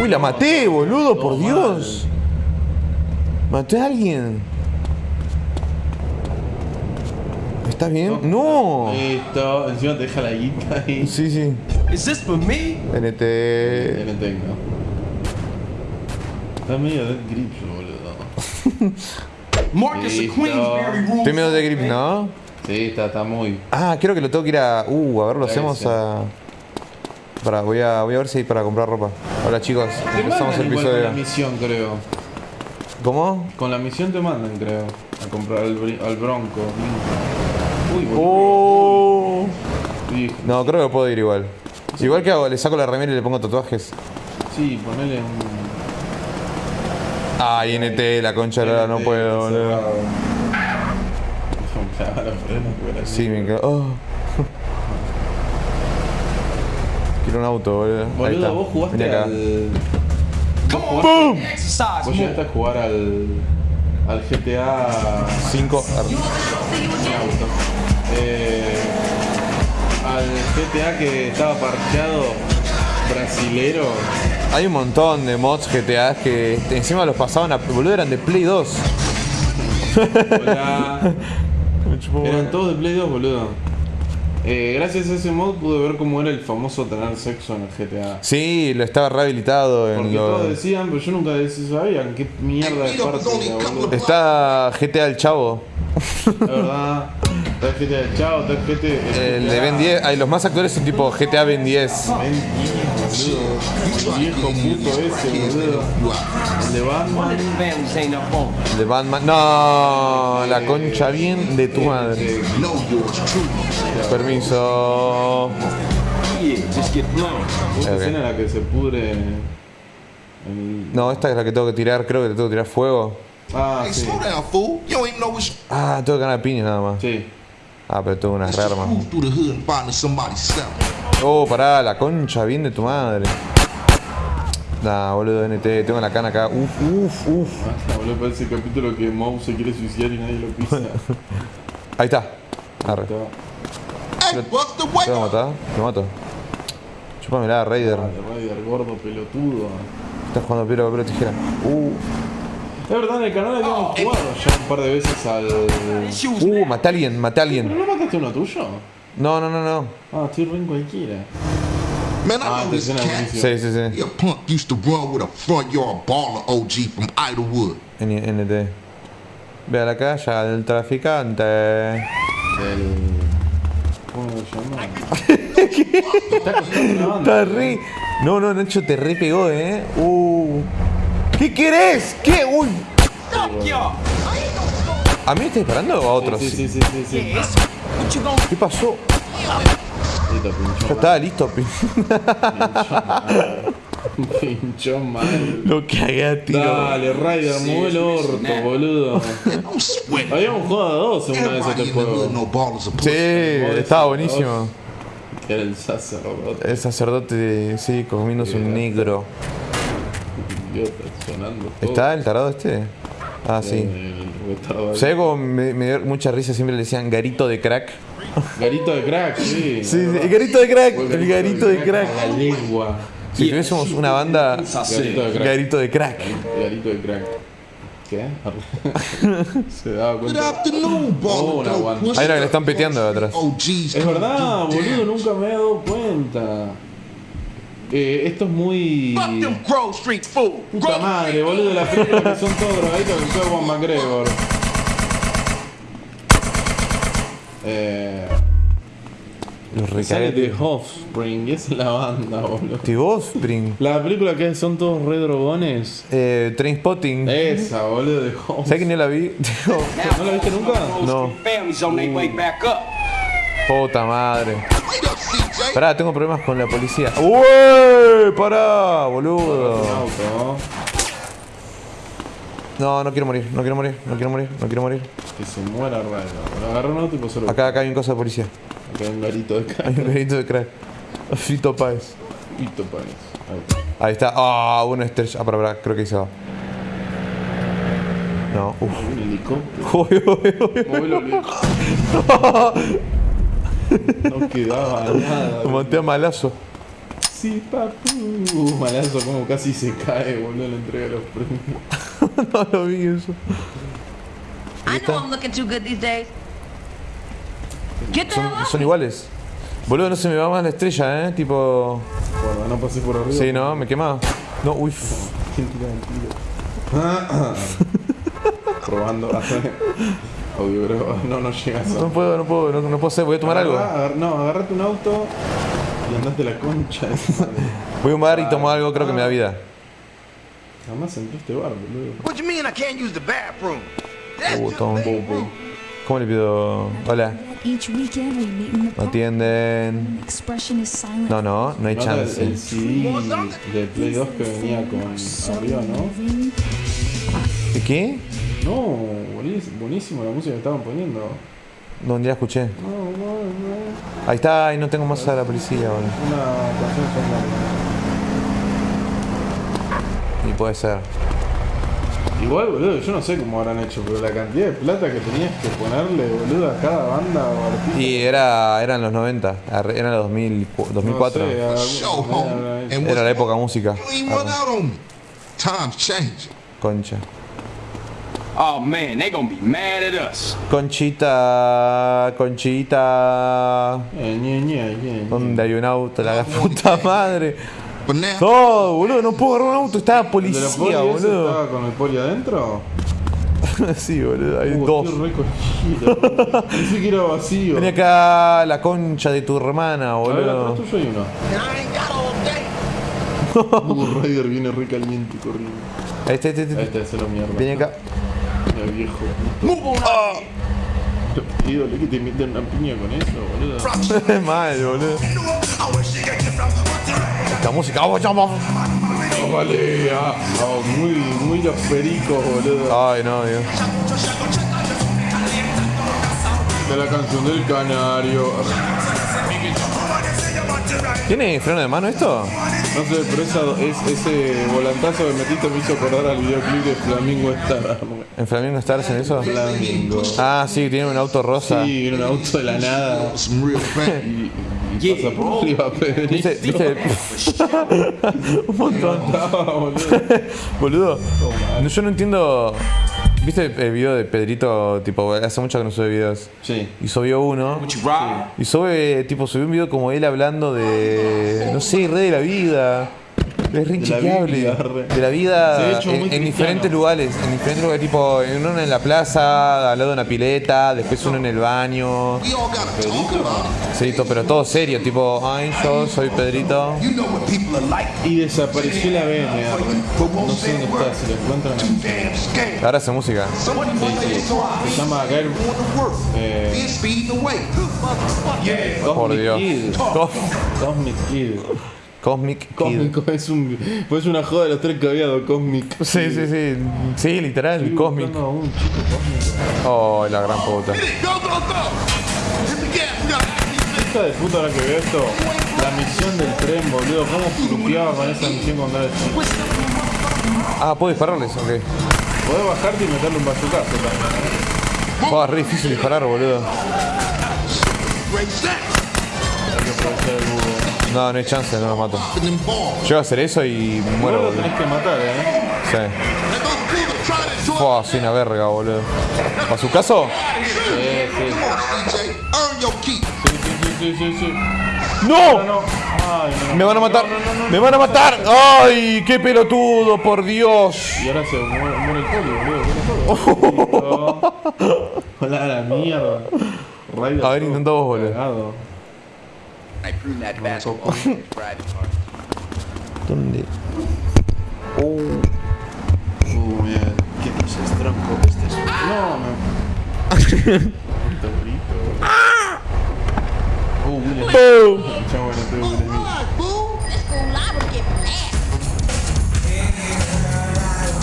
Uy, la maté, boludo, por Dios. Maté a alguien. ¿Estás bien? No. Listo, encima te deja la guita ahí. Sí, sí. Is this for me? NT. TNT, ¿no? Está medio Dead Grips, boludo. Marcus. Queensberry rules. Estoy medio de grip, ¿no? Sí, está, está muy. Ah, creo que lo tengo que ir a. Uh, a ver, lo hacemos a. Para, voy a, voy a ver si hay para comprar ropa. Hola chicos, Te empezamos el igual con la episodio. misión, creo. ¿Cómo? Con la misión te mandan, creo. A comprar al, Bronco. Uy, boludo. Oh. No, creo que puedo ir igual. Igual que hago, le saco la remera y le pongo tatuajes. Sí, ponele un. Ay, NT, la concha de no puedo, boludo. Sí, me quedo. Oh. Quiero un auto, boludo. Boludo, vos jugaste acá. al. Vos more. llegaste a jugar al. al GTA. 5. auto. Eh, al GTA que estaba parqueado brasilero. Hay un montón de mods GTA que encima los pasaban a. Boludo, eran de Play 2. Hola. Me chupó Eran todos de Play 2, boludo. Eh, gracias a ese mod pude ver cómo era el famoso tener sexo en el GTA. Sí, lo estaba rehabilitado en Porque lo- todos decían, pero yo nunca sabía qué mierda de parte. Está GTA el Chavo. La verdad, GTA está el GTA. El de Ben 10. Ay, los más actuales son tipo GTA Ben 10. Ben 10, boludo. El viejo puto ese, boludo. El de Batman. El de Batman. No, la concha bien de tu madre. Permiso. Ok. escena en la que se pudre. No, esta es la que tengo que tirar. Creo que le tengo que tirar fuego. Ah, sí. Ah, tengo que ganar piñas nada más. Sí. Ah, pero tengo unas selling. Oh, pará, la concha bien de tu madre. Nah, boludo, NT, tengo la cana acá. Uf, uf, uf. Ah, boludo, parece el capítulo que Moe se quiere suicidar y nadie lo pisa. Ahí está. Arre. Está- ¿Te voy a matar? Lo mato. Chúpamela, Raider. Dale, Ryder, gordo, pelotudo. Estás jugando piedra, papel o tijera. Uh, Es verdad, en el canal habíamos jugado ya un par de veces al. Uh, maté a alguien, maté a ¿Pero alguien. no mataste uno tuyo? No, no, no, no. Ah, estoy re en cualquiera. Man, I Ah, know this cat. Sí, sí, sí. A punk used to run with a front yard baller OG from Idlewood. N- NT. Ve a la calle al traficante. El. ¿Cómo lo banda. Está re. No, no, Nacho te re pegó, eh. Uh. ¿Qué querés? ¿Qué? Uy. Y'all. ¿A mí me está disparando o a otros? Sí, sí, sí, sí, sí. ¿Qué pasó? Listo, pinchó Ya estaba listo, pi. mal. Pinchó mal. Lo cagué a tiro. Dale, Ryder, mueve el orto, boludo. Habíamos jugado a dos en una este the hood juego. Sí, estaba buenísimo. Era el sacerdote. El sacerdote, sí, comiéndose un negro. Idiota, sonando todo. ¿Está el tarado este? Ah, sí. El. ¿Sabes cómo me, me dio mucha risa? Siempre le decían garito de crack. Garito de crack, sí. Sí, sí, el garito de crack. El garito de crack. la lengua. Si tuviésemos una banda, Garito de crack. garito de crack. Garito de crack. ¿Qué? Se daba Good cuenta. afternoon, Oh. Hay una que le están piteando de atrás. OGs Es verdad, boludo, nunca me he dado cuenta. Eh, esto es muy. Fuck them Grove Street fool. Puta madre, boludo, las películas que son todos drogaditos que fue Juan McGregor. Eh, Los sale de recaguetes. Offspring, esa es la banda, boludo. ¿Steve Offspring? La película que son todos re drogones. Eh, Trainspotting. Esa, boludo, de Offspring. ¿Sabes que no la vi? ¿No la viste nunca? No. Up. Puta madre. Pará, tengo problemas con la policía. ¡Uy! Pará, boludo. No, no quiero morir, no quiero morir, no quiero morir, no quiero morir. que se muera Ryder. Lo agarró un auto y pasó Acá, acá hay un cosa de policía. Acá hay un garito de Hay crack. un grito de crack. Fito Páez. Pito parece. Ahí está. Ahí está. Ah, bueno, este. Ah, para, para, creo que ahí se va. No, uff. Un helicóptero. Uy, uy, uy. No quedaba nada. Lo maté a malazo. Sí, papu. Uh, malazo, como casi se cae, boludo, en la entrega de los premios. no lo vi eso. I know I'm looking too good these days. Get the Son, iguales. Boludo, no se me va más la estrella, eh. Tipo. Bueno, no pasé por arriba. Sí, no, me quemaba. No, uy. f- ¿Quién tira el tiro? Probando. Obvio, pero no, no llegas a. No puedo, no puedo, no, no puedo hacer. Voy a tomar algo. Agar- no, agarrate un auto y andate la concha de tu madre. Voy a un bar y tomo algo, creo que me da vida. Jamás entré a este bar, boludo. What you mean I can't use the bathroom? That's Uh, just. ¿Cómo le pido? Hola. Each weekend we meet in the No park. atienden. Expression is silent. No, no, no hay Nota el, chance. el CD de Play 2 que venía con arriba, ¿no? Moving. ¿Qué? No, buenísimo, buenísimo la música que estaban poniendo. No, ya la escuché. No, no, no. Ahí está, y no tengo más a la policía, boludo. Una canción sonora. Y puede ser. Igual, boludo, yo no sé cómo habrán hecho, pero la cantidad de plata que tenías que ponerle, boludo, a cada banda o artista. Y era, eran los 90, arre- eran los 2000, 2004. No sé, a- Show, a- homie. And Era la época música. You Oh man, they gonna be mad at us. Conchita, Conchita. Eh, ñe, ñe, ñe, ñe. ¿Dónde hay un auto? La puta madre. No, boludo, no puedo agarrar un auto. Estaba ¿El de la policía, poli ese boludo. estaba con el poli adentro? sí, boludo, hay Uh, dos. Pensé que era vacío. Vení acá la concha de tu hermana, A ver, boludo. tuyo hay uno. Uh, Ryder viene re caliente corriendo. Ahí está, ahí está, ahí Ahí está. está, ese lo mierda. Vení acá. Viejo. On out. Ídole que te meten una piña con eso, boludo. Mal, boludo. Esta música. oh, vamos. Oh, vale, ah, ah, muy, muy los pericos, boludo. Ay, no, Dios. De la canción del canario. ¿Tiene freno de mano esto? No sé, pero esa, es, ese volantazo que metiste me hizo acordar al videoclip de Flamingo Star. ¿En Flamingo Stars en eso? Flamingo. Ah, sí, tiene un auto rosa. Sí, viene un auto de la nada. Y, y pasa por arriba, Pedrito. ¿Viste? ¿Viste? un montón. Boludo. Boludo. No, yo no entiendo. ¿Viste el video de Pedrito? Tipo, hace mucho que no sube videos. Sí. Y subió uno. Rob? Y sube, tipo, subió un video como él hablando de. No sé, re de la vida. Es re inchequeable. De la vida Se en, diferentes lugares. En diferentes lugares, tipo, uno en la plaza, al lado de una pileta, después uno en el baño. Sí, pero todo serio, tipo, ay, yo soy Pedrito. You know what people are like. Y desapareció la BM. arre. But No sé dónde está, si lo encuentran. Ahora hace música. Someone Se llama work. Eh. Por Dios. Cosmic Kid. Cosmic Kid. Cósmico es un. Pues una joda de los tres que había de Cosmic. Sí, sí, sí. Sí, literal, Estoy Cosmic. buscando a un chico cósmico. Oh, la gran puta. Hija de puta ahora que veo esto. La misión del tren, boludo. ¿Cómo fluqueaba con esa misión cuando era chico? Ah, puedo dispararles, ok. Podés bajarte y meterle un bazucazo también. Oh, es re difícil disparar, boludo. No, no hay chance, no lo mato. Llego a hacer eso y muero, boludo. tenés que matar, eh. Sí. Fua, soy una verga, boludo. ¿A su caso? Sí, sí. Sí. ¡No! No, Ay, no. ¡Me van a matar! No, no, no, no. ¡Me van a matar! ¡Ay, qué pelotudo, por Dios! Y ahora se muere, muere el poli, boludo. Hola, la mierda. A ver, intenta vos, boludo. Basketball. Private part. ¿Dónde? Uh, mira, qué es tronco. Este es No. Uh, Smith. Let's go live and get mad.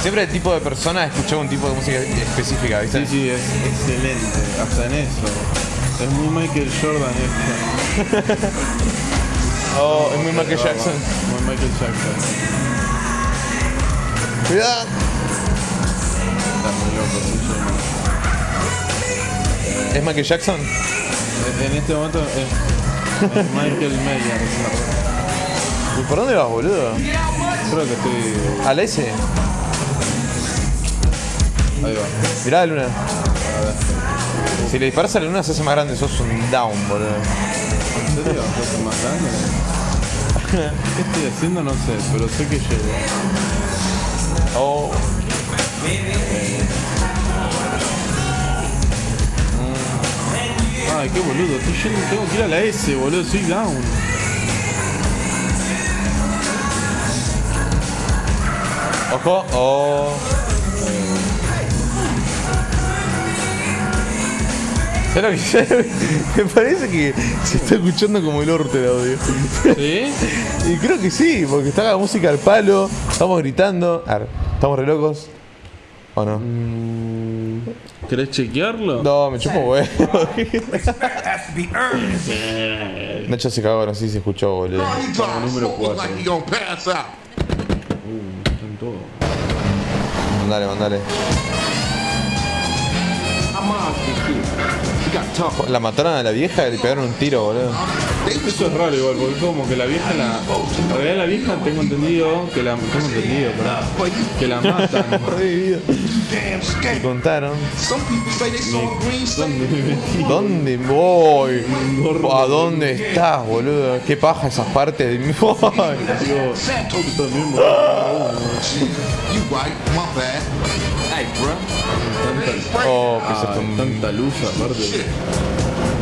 Siempre el tipo de persona escuchaba un tipo de música específica, ¿viste? Sí, sí, es excelente. Hasta en eso. Es muy Michael Jordan esto. Oh, es muy Michael Jackson. Muy Michael Jackson. Cuidado. Está muy loco, ¿Es Michael Jackson? En este momento es, es Michael Myers. ¿Por dónde vas, boludo? Creo que estoy. ¿A la S? Ahí va. Mirá la luna. Si le disparas a la luna se hace más grande, sos un down, boludo. ¿En serio? ¿Va a ser más grande? ¿Qué estoy haciendo? No sé, pero sé que llego. Oh. Ay, qué boludo. Estoy yendo, tengo que ir a la S, boludo. Soy down. Ojo. Oh. Me parece que se está escuchando como el orto el audio. ¿Sí? Y creo que sí, porque está la música al palo, estamos gritando. A ver, ¿estamos re locos? ¿O no? ¿Querés chequearlo? No, me chupo huevo. Nacho se cagó, no sé si se escuchó, boludo. Número slow cuatro. like he gonna pass out. Uh, está en todo. Mandale, mandale. La mataron a la vieja y le pegaron un tiro, boludo. Eso es raro igual, porque como que la vieja la. En realidad la vieja tengo entendido que la. Tengo entendido, perdón. Que la matan. Me contaron. ¿Dónde me metí? ¿Dónde voy? ¿A dónde estás, boludo? ¿Qué paja esas partes de mi bro. Oh, pisaste un- tanta luz aparte.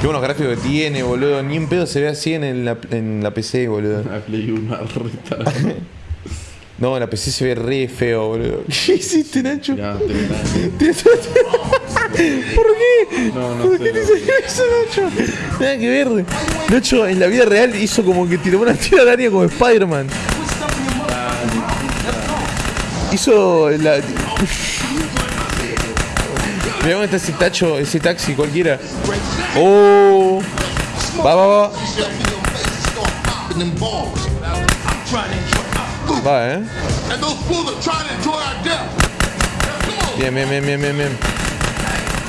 Qué buenos gráficos que tiene, boludo. Ni en pedo se ve así en la, en la PC, boludo. La Play 1 retarada. No, en la PC se ve re feo, boludo. ¿Qué hiciste, Nacho? Ya, te. ¿Por qué? No, no ¿Por sé, qué te salió eso, Nacho? Nada que ver. Nacho, en la vida real hizo como que tiró una tira al área como Spider-Man. Hizo la. Ese tacho, ese taxi cualquiera. Oh. Va, va, va. Va, eh. Bien, bien, bien, bien, bien, bien.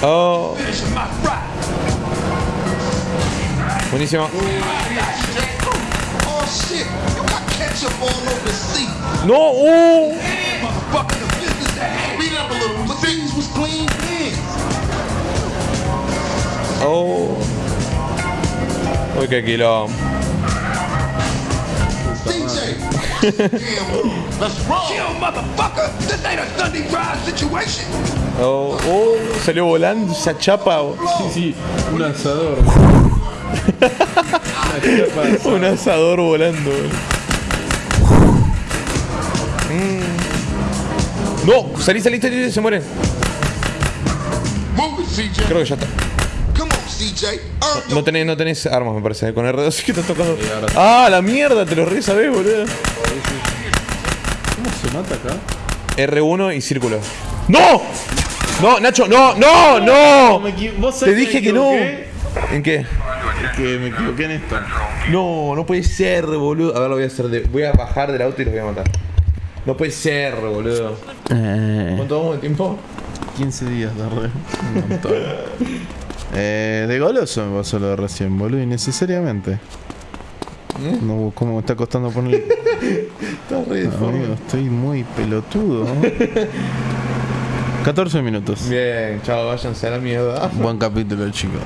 Oh. Buenísimo. Oh shit, Oh. Uy, qué quilombo. Oh, oh, salió volando esa chapa. oh. Sí, sí, un asado. Un asador volando. Mm. No, salí, salí, salí, se muere. Creo que ya está. No your tenés, no tenés armas, me parece. Con R2 sí que estás tocando. Ah, la mierda, te lo re sabés, boludo. ¿Cómo se mata acá? R1 y círculo. ¡No! No, Nacho, no, no, no. Me equi- ¿Vos Te dije que no. ¿En qué? Que me equivoqué en esto. No, no puede ser, boludo. A ver, lo voy a hacer. De... Voy a bajar del auto y los voy a matar. No puede ser, boludo. ¿Cuánto vamos de tiempo? 15 días de re. Un montón. eh, de goloso me pasó lo de recién, boludo, innecesariamente. No, ¿Cómo me está costando poner? Está re Amigo, estoy muy pelotudo. 14 minutos. Bien, chao, váyanse a la mierda. Buen capítulo, chicos.